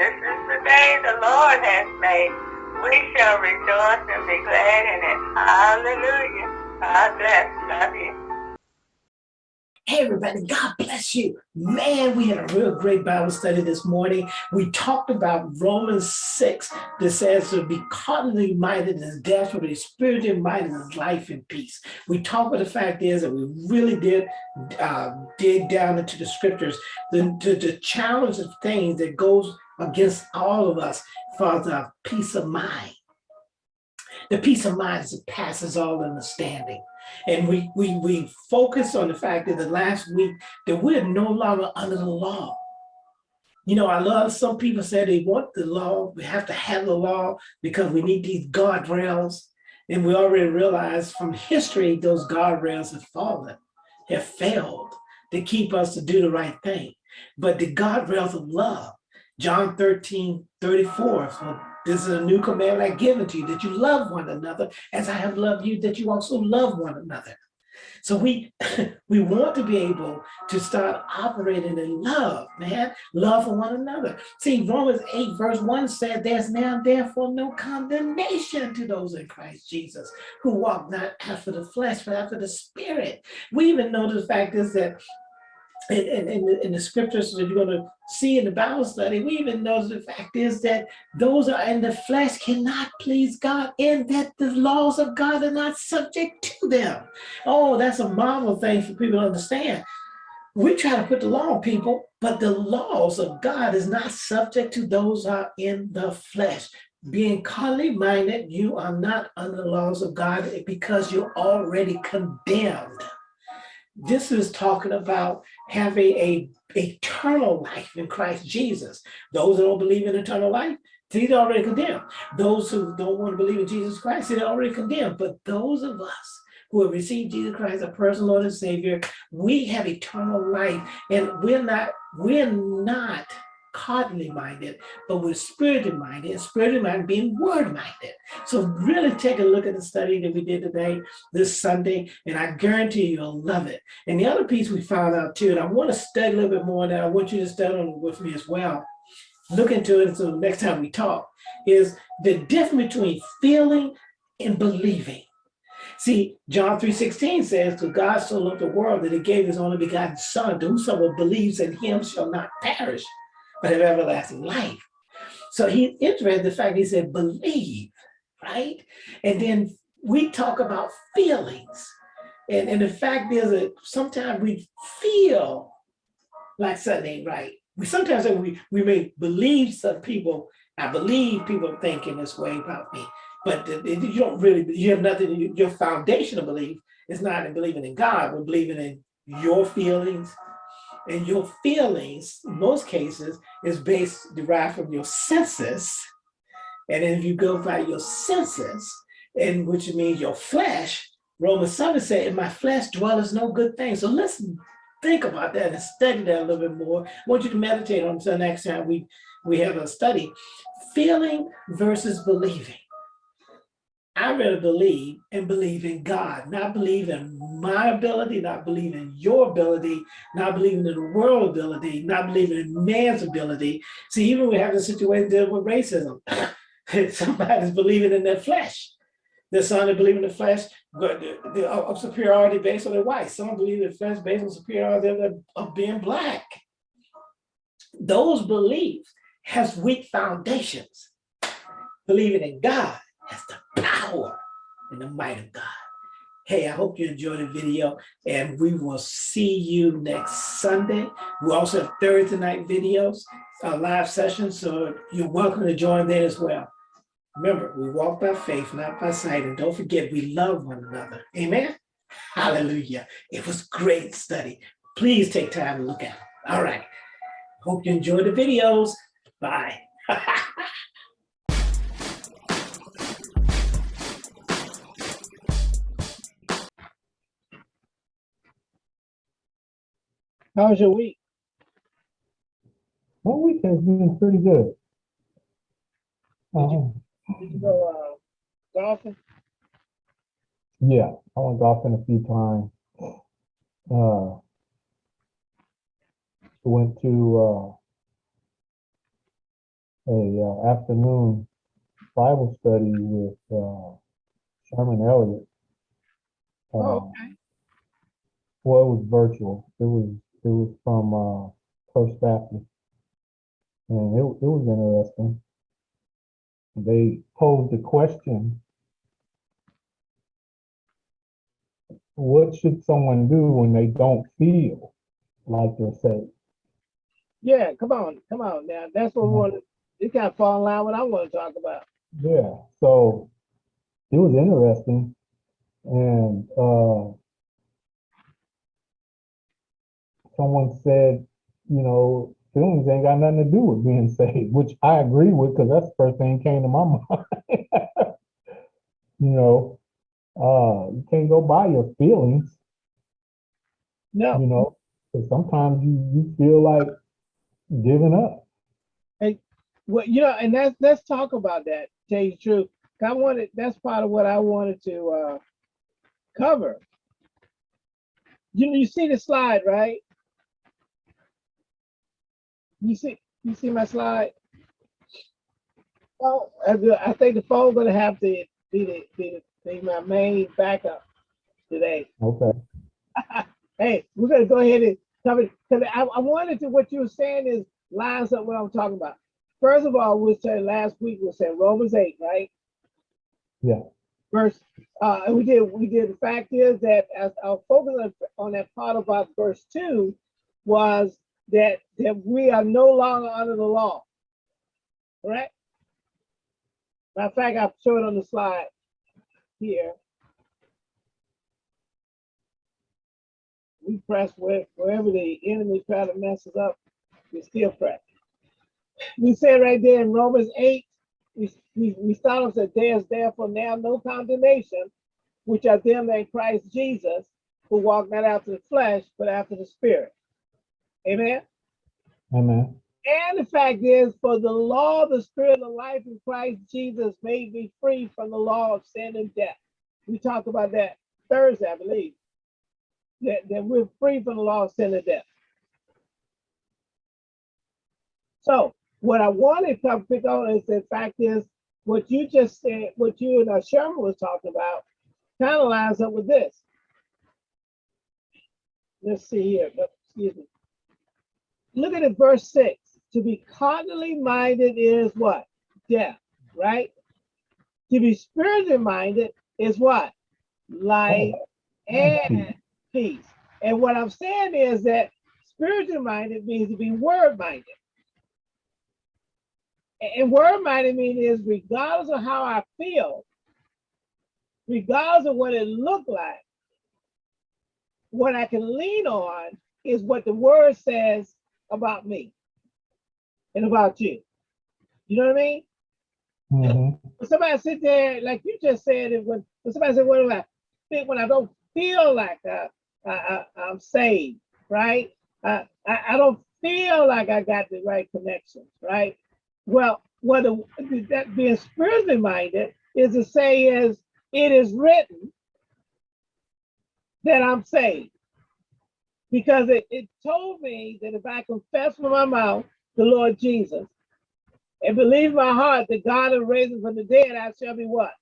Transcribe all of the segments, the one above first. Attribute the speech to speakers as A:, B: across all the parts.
A: This is the day the Lord has made. We shall rejoice and be glad in it. Hallelujah. God bless. Love you.
B: Hey, everybody, God bless you. Man, we had a real great Bible study this morning. We talked about Romans 6 that says to be carnally minded is death, but be spiritually minded is life and peace. We talked about the fact is that we really did uh, dig down into the scriptures, the, the, the challenge of things that goes against all of us for the peace of mind. The peace of mind that passes all understanding. And we, we, we focus on the fact that the last week that we're no longer under the law. You know, I love some people say they want the law, we have to have the law because we need these guardrails. And we already realize from history, those guardrails have fallen, have failed to keep us to do the right thing. But the guardrails of love, John 13, 34, so this is a new commandment I give to you, that you love one another as I have loved you, that you also love one another. So we we want to be able to start operating in love, man, love for one another. See, Romans 8 verse 1 said, there's now therefore no condemnation to those in Christ Jesus who walk not after the flesh, but after the spirit. We even know the fact is that in, in, in, the scriptures that you're going to see in the Bible study, we even know the fact is that those are in the flesh cannot please God and that the laws of God are not subject to them. Oh, that's a marvel thing for people to understand. We try to put the law on people, but the laws of God is not subject to those are in the flesh. Being carnally minded, you are not under the laws of God because you're already condemned. This is talking about having a a eternal life in Christ Jesus. Those who don't believe in eternal life, they're already condemned. Those who don't want to believe in Jesus Christ, they're already condemned. But those of us who have received Jesus Christ, as a personal Lord and Savior, we have eternal life, and we're not, we're not carnally minded, but we're spiritually minded, and spiritually minded being word minded. So really take a look at the study that we did today, this Sunday, and I guarantee you'll love it. And the other piece we found out too, and I want to study a little bit more that I want you to study with me as well, look into it so next time we talk, is the difference between feeling and believing. See, John 3.16 says, to God so loved the world that he gave his only begotten son, to whosoever believes in him shall not perish, but have everlasting life. So he's interested in the fact he said, believe, right? And then we talk about feelings. And, and the fact is that sometimes we feel like something ain't right. We sometimes we, we may believe some people, I believe people thinking this way about me, but you don't really, you have nothing, your foundational belief is not in believing in God, but believing in your feelings, and your feelings, in most cases, is based, derived from your senses. And if you go by your senses, and which means your flesh, Romans 7 said, in my flesh dwelleth no good thing. So listen, think about that and study that a little bit more. I want you to meditate on until next time we, we have a study. Feeling versus believing. I rather believe and believe in God, not believe in my ability, not believe in your ability, not believing in the world ability, not believing in man's ability. See, even we have a situation dealing with racism. Somebody's believing in their flesh. There's some that believe in the flesh uh, of superiority based on their white. Some believe in the flesh based on superiority of being black. Those beliefs has weak foundations. Believing in God has the power and the might of God. Hey, I hope you enjoyed the video and we will see you next Sunday. We also have Thursday night videos, uh, live sessions, so you're welcome to join there as well. Remember, we walk by faith, not by sight, and don't forget we love one another. Amen? Hallelujah. It was great study. Please take time to look at it. All right. Hope you enjoyed the videos. Bye.
C: How was your week? My week has been pretty good. Uh,
B: Did you go uh, golfing?
C: yeah, I went golfing a few times. Uh, went to uh, a uh, afternoon Bible study with uh, Sherman Elliott. Uh,
D: Oh, okay.
C: Well, it was virtual. It was it was from uh, First Baptist, and it it was interesting. They posed the question: What should someone do when they don't feel like they're saved?
D: Yeah, come on, come on now. That's what we want. It kind of fall in line with what I want to talk about.
C: Yeah, so it was interesting, and uh, someone said, you know, feelings ain't got nothing to do with being saved, which I agree with because that's the first thing that came to my mind. you know, uh, you can't go by your feelings,
D: No,
C: you know, because sometimes you you feel like giving up.
D: Hey, well, you know, and that's let's talk about that. Tell you the truth, I wanted that's part of what I wanted to uh, cover. You know, you see the slide, right? You see you see my slide. Oh, I think the phone gonna have to be the, be, the, be my main backup today.
C: Okay.
D: hey, we're gonna go ahead and cover because I, I wanted to what you were saying is lines up what I'm talking about. First of all, we said last week we said Romans 8, right?
C: Yeah.
D: Verse uh we did we did the fact is that as our focus on, on that part about verse 2 was that that we are no longer under the law. Correct? Matter of fact, I'll show it on the slide here. we press where, wherever the enemy try to mess us up, we still press. We said right there in Romans 8, we, we, we start off that there is therefore now no condemnation, which are them in Christ Jesus, who walk not after the flesh, but after the spirit. Amen.
C: Amen.
D: And the fact is, for the law of the spirit of life in Christ Jesus made me free from the law of sin and death. We talked about that Thursday, I believe. That, that we're free from the law of sin and death. So what I wanted to pick on is the fact is what you just said, what you and Sherman was talking about, kind of lines up with this. Let's see here. Excuse me. Look at it, verse six. To be carnally minded is what? Death, right? To be spiritually minded is what? Life and peace. And what I'm saying is that spiritually minded means to be word minded. And word minded means is regardless of how I feel, regardless of what it looked like, what I can lean on is what the word says about me and about you. You know what I mean?
C: Mhm.
D: When somebody sit there, like you just said, it when, when somebody said, "What do I think when I don't feel like I, I, I am saved, right? I, I I don't feel like I got the right connections, right? Well, what the, that being spiritually minded is to say is it is written that I'm saved because it, it told me that if I confess with my mouth the Lord Jesus and believe in my heart that God is raising from the dead, I shall be what?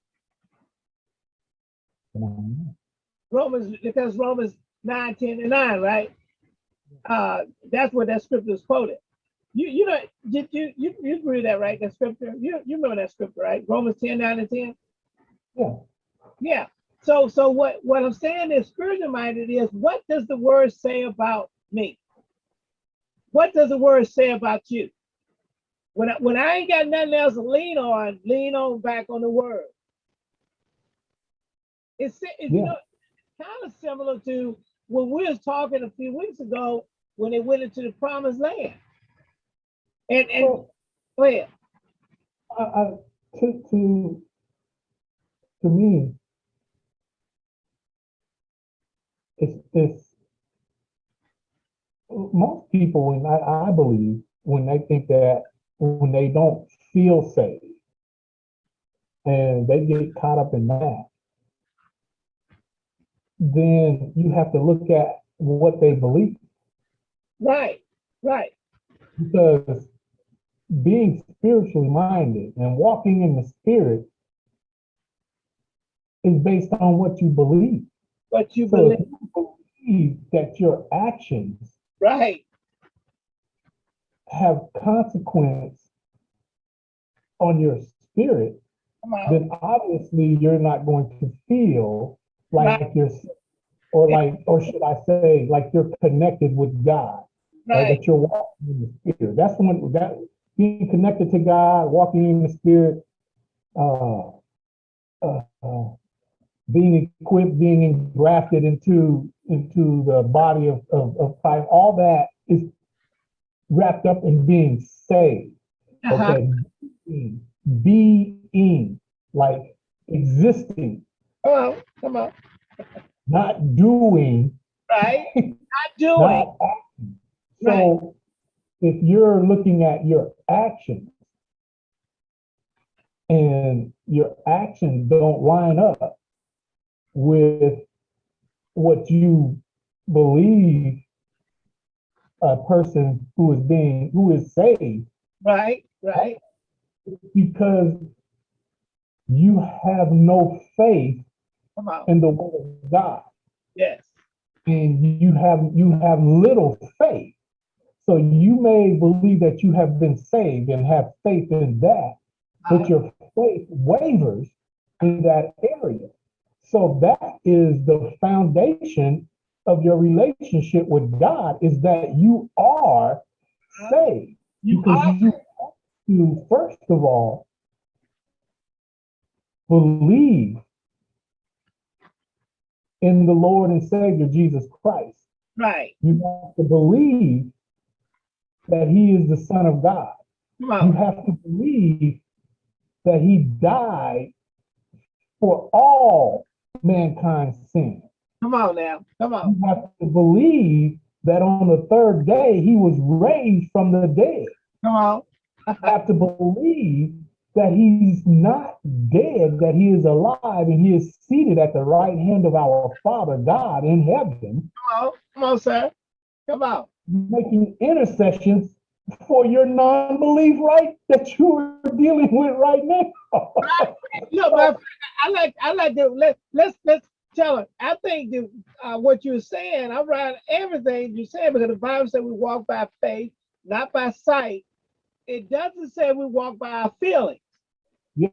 D: Romans, because Romans 9, 10, and 9, right? Uh, that's what that scripture is quoted. You you know, you you you, you agree with that, right? That scripture. You you remember that scripture, right? Romans 10, 9, and 10.
C: Yeah.
D: Yeah. So so what what I'm saying is spiritual minded is what does the word say about me? What does the word say about you? When I, when I ain't got nothing else to lean on, lean on back on the word. It's, it's you know kind of similar to when we was talking a few weeks ago when they went into the promised land. And and
C: Well,
D: go ahead.
C: I, I, to, to, to me, it's, it's, most people, when I, I believe, when they think that, when they don't feel safe, and they get caught up in that, then you have to look at what they believe,
D: Right, right.
C: because being spiritually minded and walking in the spirit is based on what you believe.
B: What you
C: So
B: believe,
C: believe that your actions
B: right?
C: have consequence on your spirit,
B: on.
C: then obviously you're not going to feel like you're, or like, or should I say, like you're connected with God.
B: Right,
C: that you're walking in the spirit. That's the one that being connected to God, walking in the spirit, uh, uh, uh, being equipped, being engrafted into into the body of, of, of Christ, all that is wrapped up in being saved.
B: uh-huh,
C: Okay, being, being like existing,
B: come on, come on,
C: not doing,
B: right? Not doing,
C: not. So if you're looking at your actions and your actions don't line up with what you believe a person who is being who is saved.
B: Right, right,
C: because you have no faith in the word of God.
B: Yes,
C: and you have you have little faith. So you may believe that you have been saved and have faith in that, but your faith wavers in that area. So that is the foundation of your relationship with God is that you are saved.
B: you
C: because
B: are,
C: you have to, first of all, believe in the Lord and Savior Jesus Christ.
B: right,
C: You have to believe that He is the Son of God. You have to believe that He died for all mankind's sin.
B: come on now, come on,
C: You have to believe that on the third day He was raised from the dead.
B: come on,
C: have to believe that he's not dead, that he is alive and he is seated at the right hand of our Father God in heaven,
B: come on, come on, sir, come on,
C: making intercessions for your non-belief, right? That you are dealing with right now.
B: Look, my friend, I like, I like to, let, let's, let's tell it. I think that, uh, what you're saying, I'm right, everything you're saying, because the Bible said we walk by faith, not by sight. It doesn't say we walk by our feelings.
C: yes,